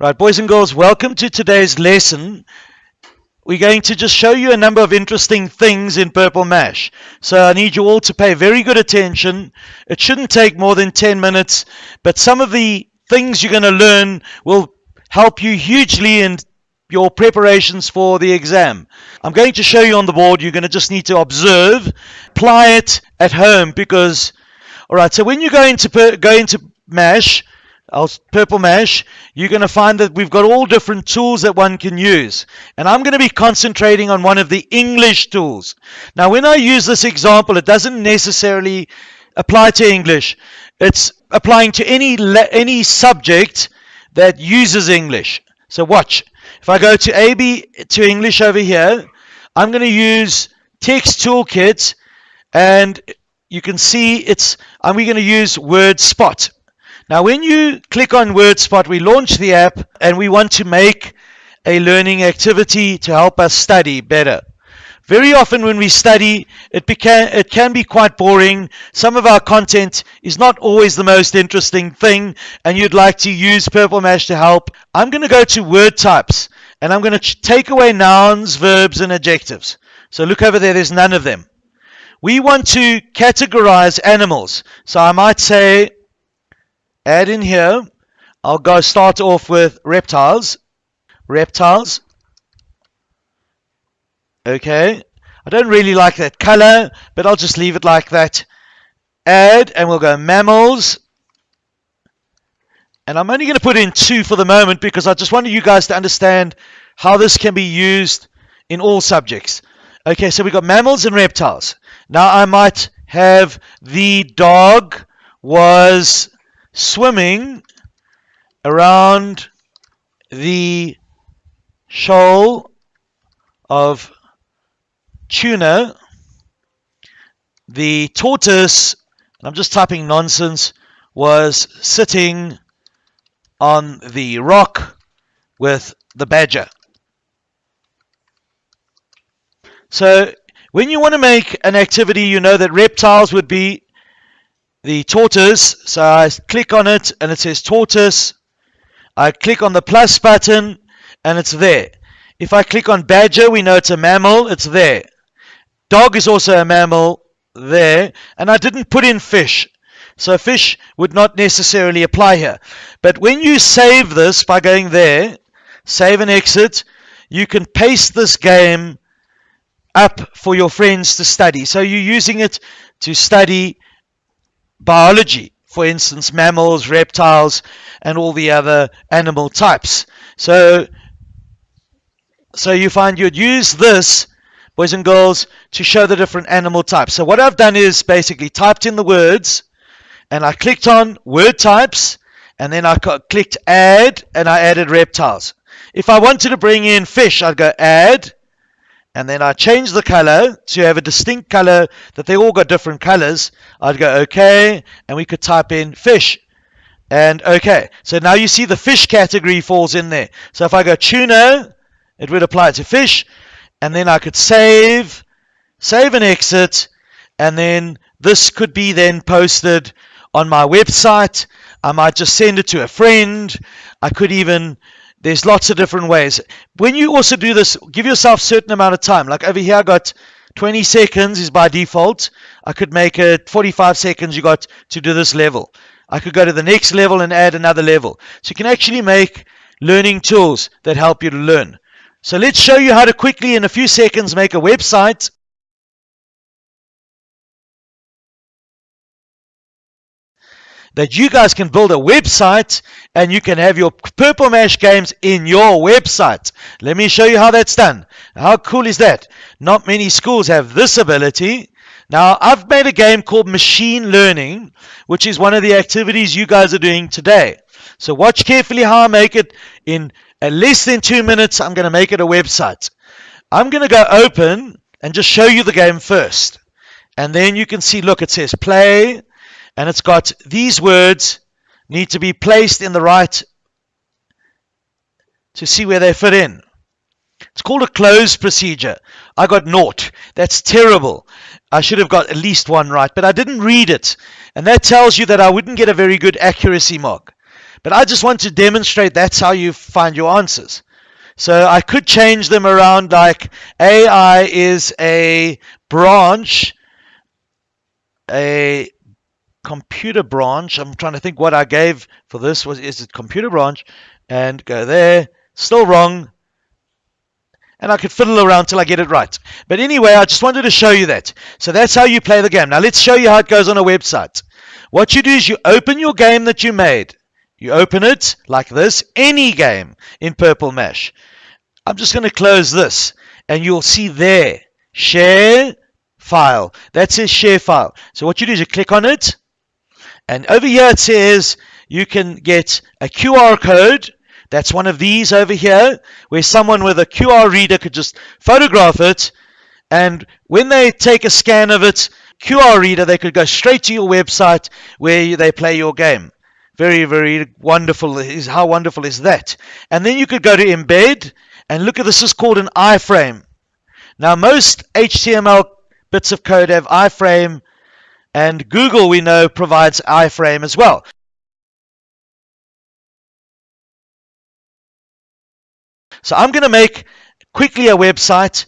Right, boys and girls, welcome to today's lesson. We're going to just show you a number of interesting things in Purple Mash. So I need you all to pay very good attention. It shouldn't take more than 10 minutes, but some of the things you're going to learn will help you hugely in your preparations for the exam. I'm going to show you on the board. You're going to just need to observe, apply it at home because, all right, so when you go into, go into MASH, our purple mash, you're going to find that we've got all different tools that one can use. And I'm going to be concentrating on one of the English tools. Now, when I use this example, it doesn't necessarily apply to English. It's applying to any, any subject that uses English. So watch. If I go to AB to English over here, I'm going to use Text Toolkit and you can see it's, and we're going to use Word Spot. Now, when you click on WordSpot, we launch the app and we want to make a learning activity to help us study better. Very often when we study, it, it can be quite boring. Some of our content is not always the most interesting thing, and you'd like to use Purple Mash to help. I'm going to go to word types, and I'm going to take away nouns, verbs, and adjectives. So look over there, there's none of them. We want to categorize animals. So I might say add in here, I'll go start off with reptiles. Reptiles. Okay. I don't really like that color, but I'll just leave it like that. Add, and we'll go mammals. And I'm only going to put in two for the moment because I just wanted you guys to understand how this can be used in all subjects. Okay, so we've got mammals and reptiles. Now I might have the dog was swimming around the shoal of tuna. The tortoise, and I'm just typing nonsense, was sitting on the rock with the badger. So when you want to make an activity, you know that reptiles would be the tortoise. So I click on it and it says tortoise. I click on the plus button and it's there. If I click on badger, we know it's a mammal. It's there. Dog is also a mammal there. And I didn't put in fish. So fish would not necessarily apply here. But when you save this by going there, save and exit, you can paste this game up for your friends to study. So you're using it to study biology, for instance, mammals, reptiles, and all the other animal types. So, so you find you'd use this, boys and girls, to show the different animal types. So what I've done is basically typed in the words, and I clicked on word types, and then I clicked add, and I added reptiles. If I wanted to bring in fish, I'd go add, and then I change the color to have a distinct color that they all got different colors. I'd go okay, and we could type in fish. And okay, so now you see the fish category falls in there. So if I go tuna, it would apply to fish, and then I could save, save and exit, and then this could be then posted on my website. I might just send it to a friend. I could even there's lots of different ways. When you also do this, give yourself certain amount of time. Like over here, I got 20 seconds is by default. I could make it 45 seconds you got to do this level. I could go to the next level and add another level. So you can actually make learning tools that help you to learn. So let's show you how to quickly, in a few seconds, make a website that you guys can build a website and you can have your Purple Mash games in your website. Let me show you how that's done. How cool is that? Not many schools have this ability. Now, I've made a game called Machine Learning, which is one of the activities you guys are doing today. So watch carefully how I make it. In less than two minutes, I'm going to make it a website. I'm going to go open and just show you the game first. And then you can see, look, it says play and it's got these words need to be placed in the right to see where they fit in. It's called a cloze procedure. I got naught. That's terrible. I should have got at least one right, but I didn't read it. And that tells you that I wouldn't get a very good accuracy mark. But I just want to demonstrate that's how you find your answers. So I could change them around like AI is a branch, a computer branch. I'm trying to think what I gave for this was is it computer branch and go there. Still wrong. And I could fiddle around till I get it right. But anyway, I just wanted to show you that. So that's how you play the game. Now let's show you how it goes on a website. What you do is you open your game that you made. You open it like this, any game in Purple Mash. I'm just going to close this and you'll see there, share file. That says share file. So what you do is you click on it and over here it says you can get a QR code. That's one of these over here where someone with a QR reader could just photograph it and when they take a scan of it, QR reader, they could go straight to your website where they play your game. Very, very wonderful. Is how wonderful is that? And then you could go to embed and look at this is called an iframe. Now most HTML bits of code have iframe and Google we know provides iframe as well. So I'm going to make quickly a website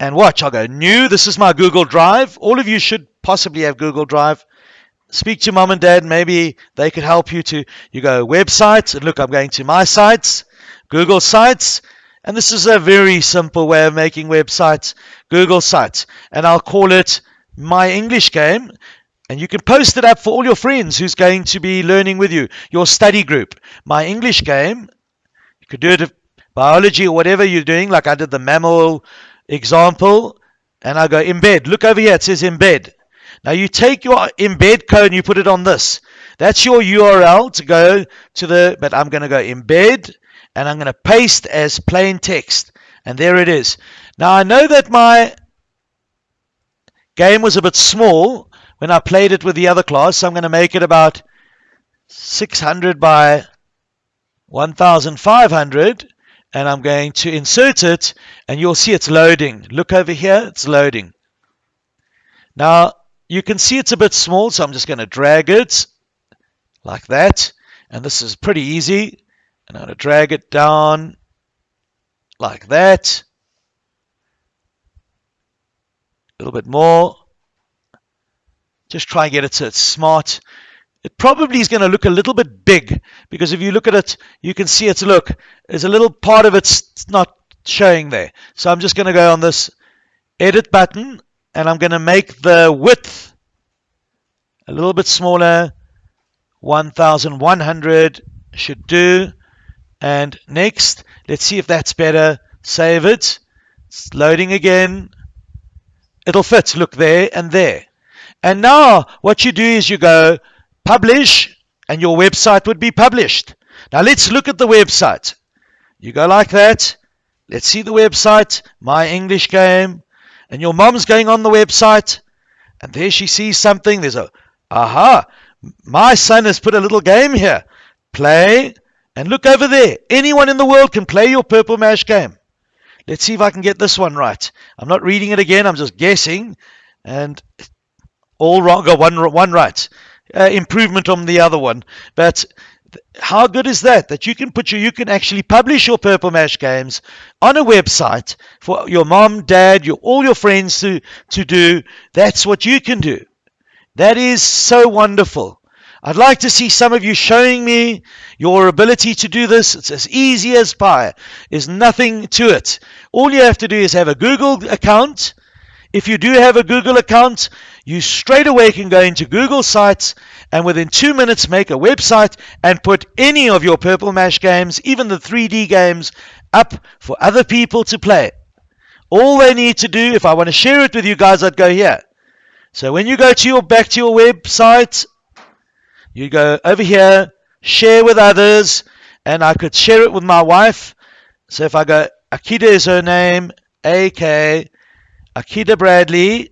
and watch. I'll go new. This is my Google Drive. All of you should possibly have Google Drive. Speak to mom and dad. Maybe they could help you to. You go websites and look. I'm going to my sites, Google Sites, and this is a very simple way of making websites, Google Sites, and I'll call it my English game. And you can post it up for all your friends who's going to be learning with you, your study group. My English game. You could do it biology or whatever you're doing, like I did the mammal example, and I go embed. Look over here, it says embed. Now you take your embed code and you put it on this. That's your URL to go to the, but I'm going to go embed and I'm going to paste as plain text. And there it is. Now I know that my game was a bit small when I played it with the other class, I'm going to make it about 600 by 1500 and I'm going to insert it and you'll see it's loading. Look over here, it's loading. Now you can see it's a bit small, so I'm just going to drag it like that. And this is pretty easy. And I'm going to drag it down like that. A little bit more. Just try and get it so it's smart. It probably is going to look a little bit big because if you look at it, you can see it's look. There's a little part of it's not showing there. So I'm just going to go on this edit button and I'm going to make the width a little bit smaller. 1100 should do. And next, let's see if that's better. Save it. It's loading again. It'll fit. Look there and there. And now what you do is you go publish, and your website would be published. Now let's look at the website. You go like that. Let's see the website, My English Game. And your mom's going on the website, and there she sees something. There's a, aha, my son has put a little game here. Play, and look over there. Anyone in the world can play your Purple Mash game. Let's see if I can get this one right. I'm not reading it again, I'm just guessing. And all wrong, one, one right uh, improvement on the other one. But how good is that? That you can put your, you can actually publish your Purple Mash games on a website for your mom, dad, your all your friends to to do. That's what you can do. That is so wonderful. I'd like to see some of you showing me your ability to do this. It's as easy as pie. There's nothing to it. All you have to do is have a Google account. If you do have a Google account, you straight away can go into Google Sites and within two minutes make a website and put any of your Purple Mash games, even the 3D games, up for other people to play. All they need to do, if I want to share it with you guys, I'd go here. So when you go to your back to your website, you go over here, share with others, and I could share it with my wife. So if I go, Akida is her name, A-K, Akita Bradley,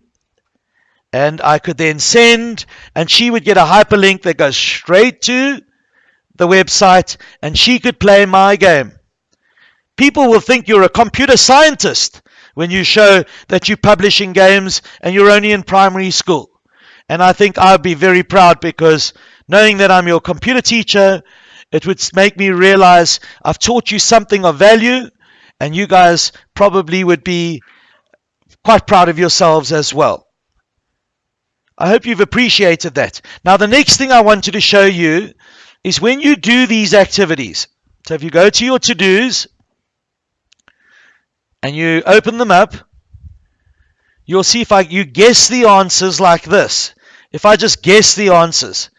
and I could then send, and she would get a hyperlink that goes straight to the website, and she could play my game. People will think you're a computer scientist when you show that you're publishing games and you're only in primary school. And I think I'd be very proud because knowing that I'm your computer teacher it would make me realize I've taught you something of value, and you guys probably would be quite proud of yourselves as well. I hope you've appreciated that. Now, the next thing I wanted to show you is when you do these activities. So if you go to your to-dos and you open them up, you'll see if I you guess the answers like this. If I just guess the answers,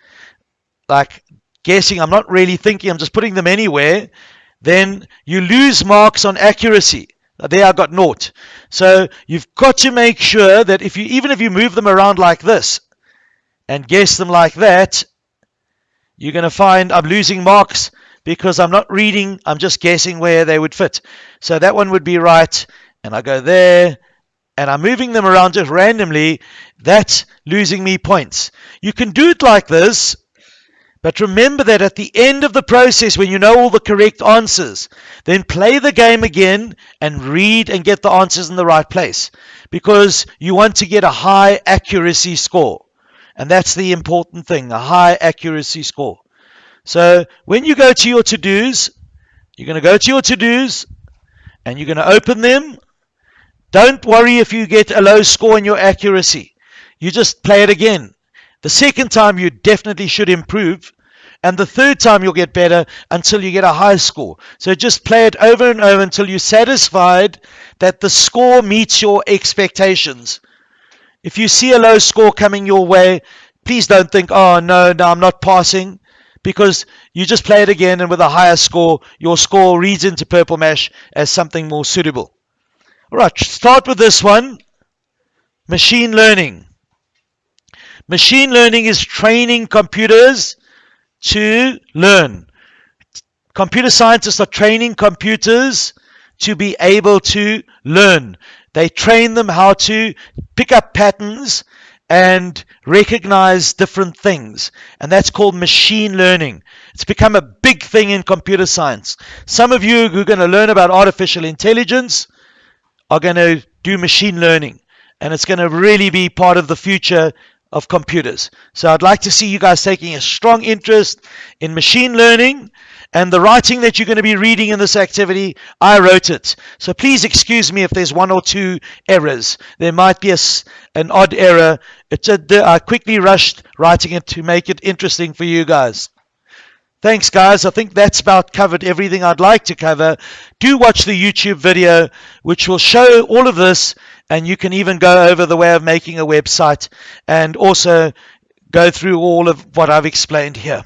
like guessing, I'm not really thinking, I'm just putting them anywhere, then you lose marks on accuracy. There I got naught. So you've got to make sure that if you even if you move them around like this and guess them like that, you're going to find I'm losing marks because I'm not reading, I'm just guessing where they would fit. So that one would be right, and I go there, and I'm moving them around just randomly, that's losing me points. You can do it like this, but remember that at the end of the process, when you know all the correct answers, then play the game again and read and get the answers in the right place because you want to get a high accuracy score. And that's the important thing, a high accuracy score. So when you go to your to-dos, you're going to go to your to-dos and you're going to open them. Don't worry if you get a low score in your accuracy. You just play it again. The second time you definitely should improve. And the third time you'll get better until you get a high score. So just play it over and over until you're satisfied that the score meets your expectations. If you see a low score coming your way, please don't think, oh, no, no, I'm not passing. Because you just play it again, and with a higher score, your score reads into Purple Mash as something more suitable. All right, start with this one machine learning. Machine learning is training computers to learn. Computer scientists are training computers to be able to learn. They train them how to pick up patterns and recognize different things. And that's called machine learning. It's become a big thing in computer science. Some of you who are going to learn about artificial intelligence are going to do machine learning. And it's going to really be part of the future of computers. So I'd like to see you guys taking a strong interest in machine learning and the writing that you're going to be reading in this activity, I wrote it. So please excuse me if there's one or two errors. There might be a, an odd error. It's a, I quickly rushed writing it to make it interesting for you guys. Thanks, guys. I think that's about covered everything I'd like to cover. Do watch the YouTube video, which will show all of this, and you can even go over the way of making a website and also go through all of what I've explained here.